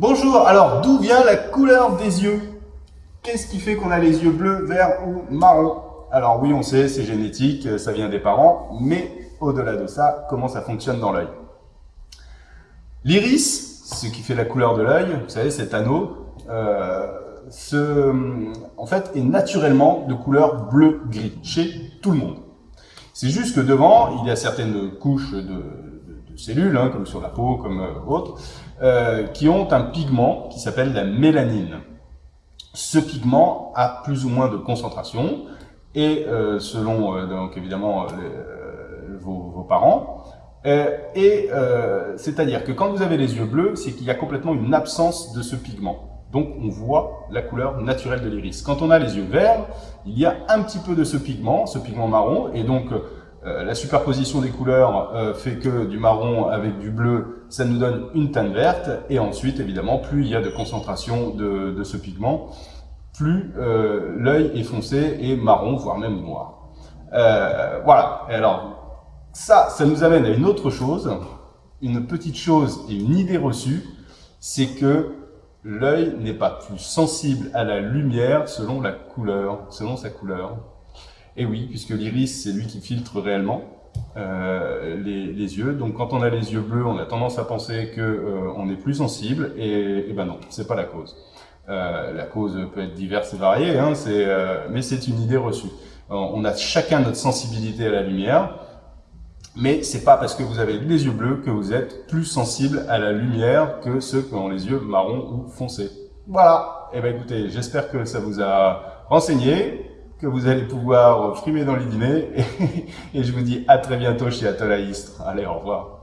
Bonjour, alors d'où vient la couleur des yeux? Qu'est-ce qui fait qu'on a les yeux bleus, verts ou marrons? Alors oui, on sait, c'est génétique, ça vient des parents, mais au-delà de ça, comment ça fonctionne dans l'œil? L'iris, ce qui fait la couleur de l'œil, vous savez, cet anneau, euh, en fait, est naturellement de couleur bleu-gris chez tout le monde. C'est juste que devant, il y a certaines couches de, cellules, hein, comme sur la peau, comme euh, autres, euh, qui ont un pigment qui s'appelle la mélanine. Ce pigment a plus ou moins de concentration, et euh, selon, donc évidemment, vos, parents, et c'est-à-dire que quand vous avez les yeux bleus, c'est qu'il y a complètement une absence de ce pigment. Donc on voit la couleur naturelle de l'iris. Quand on a les yeux verts, il y a un petit peu de ce pigment, ce pigment marron, et donc euh, la superposition des couleurs euh, fait que du marron avec du bleu, ça nous donne une teinte verte. Et ensuite, évidemment, plus il y a de concentration de, ce pigment, plus euh, l'œil est foncé et marron, voire même noir. voilà. Et alors, ça, ça nous amène à une autre chose, une petite chose et une idée reçue, c'est que l'œil n'est pas plus sensible à la lumière selon la couleur, selon sa couleur. Et oui, puisque l'iris, c'est lui qui filtre réellement euh, les, yeux. Donc quand on a les yeux bleus, on a tendance à penser qu'on euh, est plus sensible, et, et ben non, c'est pas la cause. Euh, la cause peut être diverse et variée, hein, mais c'est une idée reçue. On a chacun notre sensibilité à la lumière, mais c'est pas parce que vous avez les yeux bleus que vous êtes plus sensible à la lumière que ceux qui ont les yeux marrons ou foncés. Voilà. Eh ben écoutez, j'espère que ça vous a renseigné que vous allez pouvoir frimer dans les dîners. Et, je vous dis à très bientôt chez Atolaïstre. Allez, au revoir.